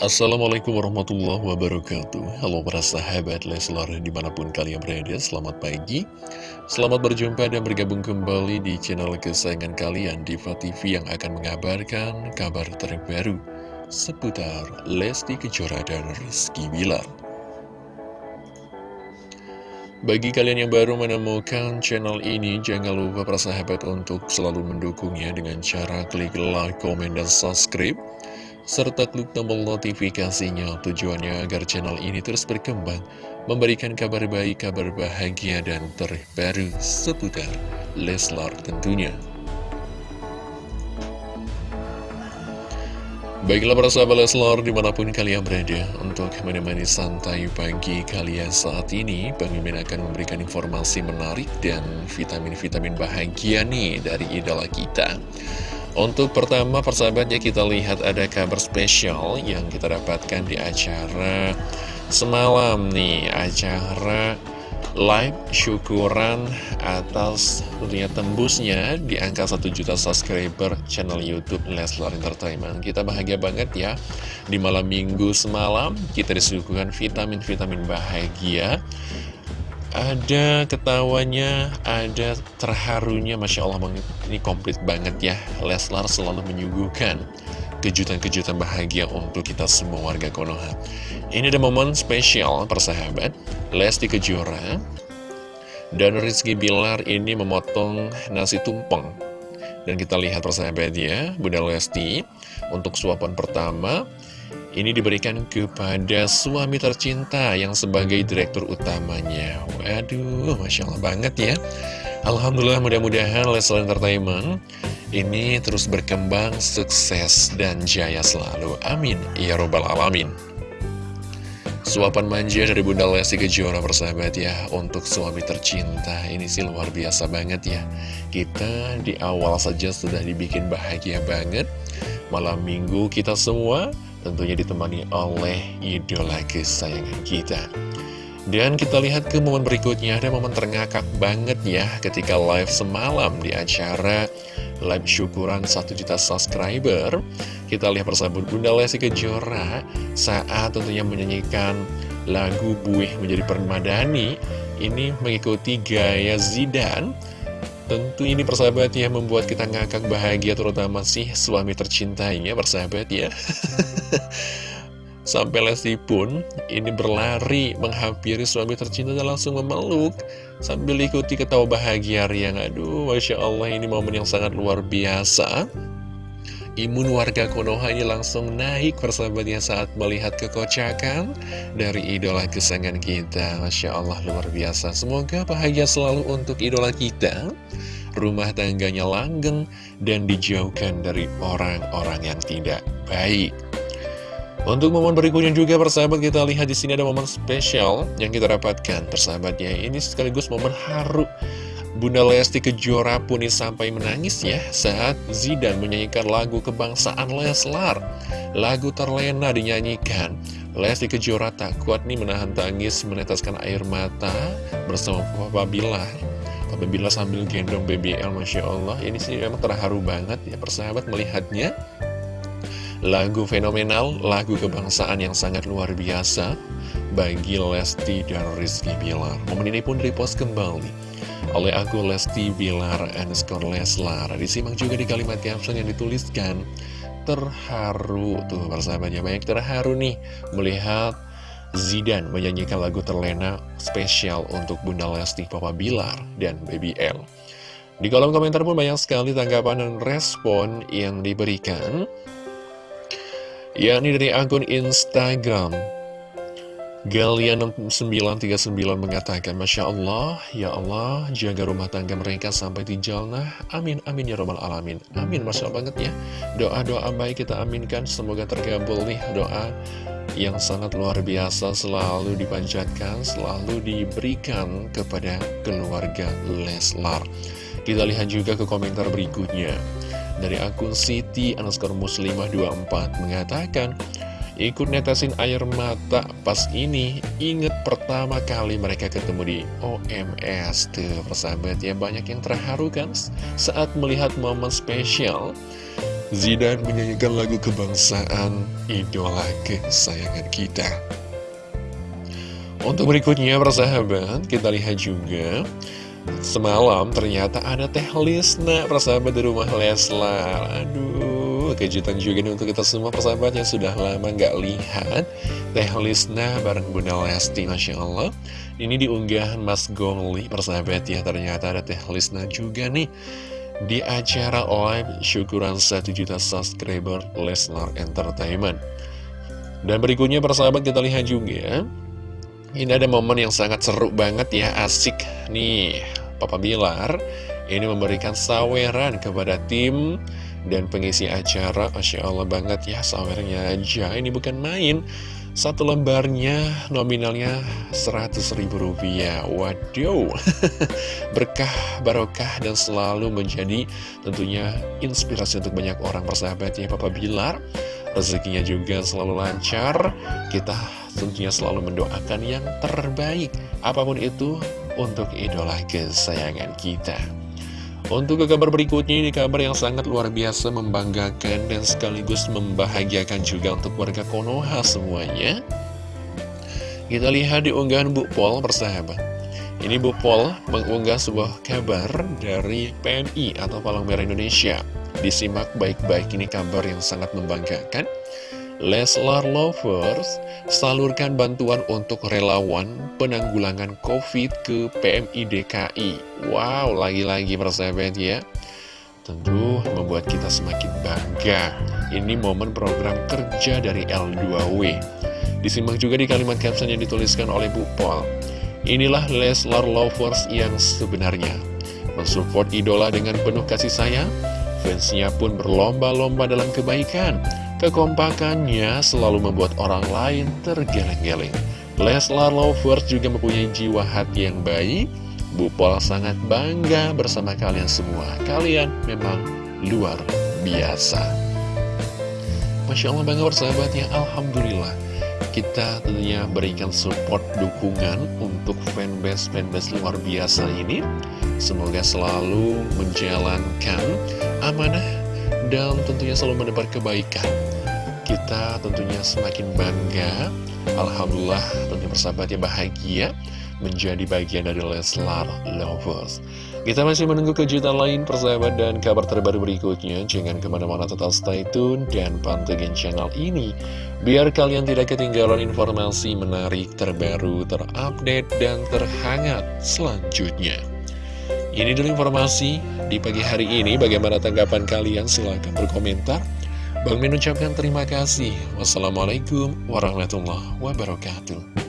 Assalamualaikum warahmatullahi wabarakatuh. Halo para sahabat Leslar di mana pun kalian berada Selamat pagi. Selamat berjumpa dan bergabung kembali di channel kesayangan kalian Diva TV yang akan mengabarkan kabar terbaru Seputar Lesti Kejora dan Rizky Bilar. Bagi kalian yang baru menemukan channel ini, jangan lupa para sahabat untuk selalu mendukungnya dengan cara klik like, komen, dan subscribe serta klik tombol notifikasinya tujuannya agar channel ini terus berkembang, memberikan kabar baik, kabar bahagia, dan terbaru seputar Leslar tentunya. Baiklah para sahabat Leslar di mana pun kalian berada Untuk menemani santai pagi kalian saat ini Bang Mimin akan memberikan informasi menarik dan vitamin-vitamin bahagia nih dari idola kita untuk pertama persahabatnya kita lihat ada kabar spesial yang kita dapatkan di acara semalam nih. Acara live syukuran atas tentunya tembusnya di angka 1 juta subscriber channel Youtube Leslar Entertainment. Kita bahagia banget ya. Di malam minggu semalam kita disuguhkan vitamin-vitamin bahagia ada ketawanya, ada terharunya, Masya Allah ini komplit banget ya. Leslar selalu menyuguhkan kejutan-kejutan bahagia untuk kita semua warga Konoha. Ini ada momen spesial persahabat. Lesti Kejora dan Rizky Bilar ini memotong nasi tumpeng. Dan kita lihat persahabat ya Bunda Lesti untuk suapan pertama ini diberikan kepada suami tercinta yang sebagai direktur utamanya. Waduh, Masya Allah banget ya. Alhamdulillah mudah-mudahan Leslie Entertainment ini terus berkembang, sukses, dan jaya selalu. Amin. Ya Robbal Alamin. Suapan manja dari Bunda Lesti Kejora persahabat ya Untuk suami tercinta Ini sih luar biasa banget ya Kita di awal saja sudah dibikin bahagia banget Malam minggu kita semua tentunya ditemani oleh idola kesayangan kita. Dan kita lihat ke momen berikutnya, ada momen terngakak banget ya ketika live semalam di acara live syukuran 1 juta subscriber. Kita lihat bersama Bunda Lesti Kejora saat tentunya menyanyikan lagu Buih Menjadi Permadani. Ini mengikuti gaya Zidan Tentu ini persahabat ya membuat kita ngakak bahagia terutama sih suami tercintainya persahabat ya. Sampai Lesti pun ini berlari menghampiri suami tercinta dan langsung memeluk Sambil ikuti ketawa bahagia riang Aduh Masya Allah ini momen yang sangat luar biasa. Imun warga Konoha ini langsung naik persahabatnya saat melihat kekocakan dari idola kesayangan kita. Masya Allah luar biasa. Semoga bahagia selalu untuk idola kita rumah tangganya langgeng, dan dijauhkan dari orang-orang yang tidak baik. Untuk momen berikutnya juga persahabat kita lihat di sini ada momen spesial yang kita dapatkan persahabatnya. Ini sekaligus momen haru. Bunda Lesti Kejora pun sampai menangis ya saat Zidan menyanyikan lagu kebangsaan Leslar. Lagu terlena dinyanyikan. Lesti Kejora tak kuat nih menahan tangis meneteskan air mata bersama Papa Bilah Apabila sambil gendong BBL Masya Allah Ini sih memang terharu banget ya persahabat melihatnya. Lagu fenomenal, lagu kebangsaan yang sangat luar biasa Bagi Lesti dan Rizky Bilar. Momen ini pun repost kembali oleh aku Lesti Bilar underscore Leslar. Disimak juga di kalimat caption yang dituliskan Terharu. Tuh persahabatnya banyak terharu nih Melihat Zidan menyanyikan lagu terlena spesial untuk Bunda Lesti, Papa Bilar, dan Baby L. Di kolom komentar pun banyak sekali tanggapan dan respon yang diberikan. yakni dari akun Instagram Galian939 mengatakan Masya Allah, Ya Allah, jaga rumah tangga mereka sampai di jalnah Amin, amin ya robbal alamin Amin, Masya Allah banget ya Doa-doa baik kita aminkan Semoga terkabul nih doa yang sangat luar biasa Selalu dipanjatkan, selalu diberikan kepada keluarga Leslar. Kita lihat juga ke komentar berikutnya. Dari akun Siti underscore muslimah 24 mengatakan Ikut netesin air mata pas ini Ingat pertama kali mereka ketemu di OMS Tuh persahabat ya banyak yang terharu kan Saat melihat momen spesial Zidan menyanyikan lagu kebangsaan idola kesayangan kita. Untuk berikutnya persahabat, kita lihat juga. Semalam ternyata ada Teh Lisna persahabat di rumah Leslar. Aduh, kejutan juga nih untuk kita semua persahabat yang sudah lama nggak lihat Teh Lisna bareng Bunda Lesti, Masya Allah. Ini diunggahan Mas Gongli persahabat ya. Ternyata ada Teh Lisna juga nih Di acara live syukuran 1 juta subscriber Leslar Entertainment Dan berikutnya persahabat kita lihat juga ini ada momen yang sangat seru banget ya, asik nih. Papa Bilar ini memberikan saweran kepada tim dan pengisi acara. Masya Allah banget ya, sawernya aja. Ini bukan main. Satu lembarnya nominalnya 100 ribu rupiah. Waduh. Berkah, barokah, dan selalu menjadi tentunya inspirasi untuk banyak orang persahabat ya Papa Bilar. Rezekinya juga selalu lancar. Kita tentunya selalu mendoakan yang terbaik. Apa pun itu untuk idola kesayangan kita untuk ke kabar berikutnya ini kabar yang sangat luar biasa membanggakan dan sekaligus membahagiakan juga untuk warga Konoha semuanya. Kita lihat di unggahan Bu Pol persahabat. Ini Bu Pol mengunggah sebuah kabar dari PMI atau Palang Merah Indonesia. Disimak baik-baik ini kabar yang sangat membanggakan. Leslar Lovers salurkan bantuan untuk relawan penanggulangan COVID ke PMI DKI. Wow, lagi-lagi persahabat ya. Tentu membuat kita semakin bangga. Ini momen program kerja dari L2W. Disimak juga di kalimat caption yang dituliskan oleh Bu Pol. Inilah Leslar Lovers yang sebenarnya. Mensupport idola dengan penuh kasih sayang, fansnya pun berlomba-lomba dalam kebaikan Kekompakannya selalu membuat orang lain tergeleng-geleng. Leslar Lovers juga mempunyai jiwa hati yang baik. Bu Pol sangat bangga bersama kalian semua. Kalian memang luar biasa. Masya Allah bangga bersahabatnya, Alhamdulillah. Kita tentunya berikan support dukungan untuk fanbase-fanbase luar biasa ini. Semoga selalu menjalankan amanah dan tentunya selalu menebar kebaikan. Kita tentunya semakin bangga, Alhamdulillah tentunya bersahabat yang bahagia menjadi bagian dari Leslar Lovers. Kita masih menunggu kejutan lain persahabat dan kabar terbaru berikutnya. Jangan ke mana-mana tetap stay tune dan pantengin channel ini. Biar kalian tidak ketinggalan informasi menarik, terbaru, terupdate, dan terhangat selanjutnya. Ini dulu informasi di pagi hari ini. Bagaimana tanggapan kalian? Silahkan berkomentar. Bang Min ucapkan terima kasih. Wassalamualaikum warahmatullahi wabarakatuh.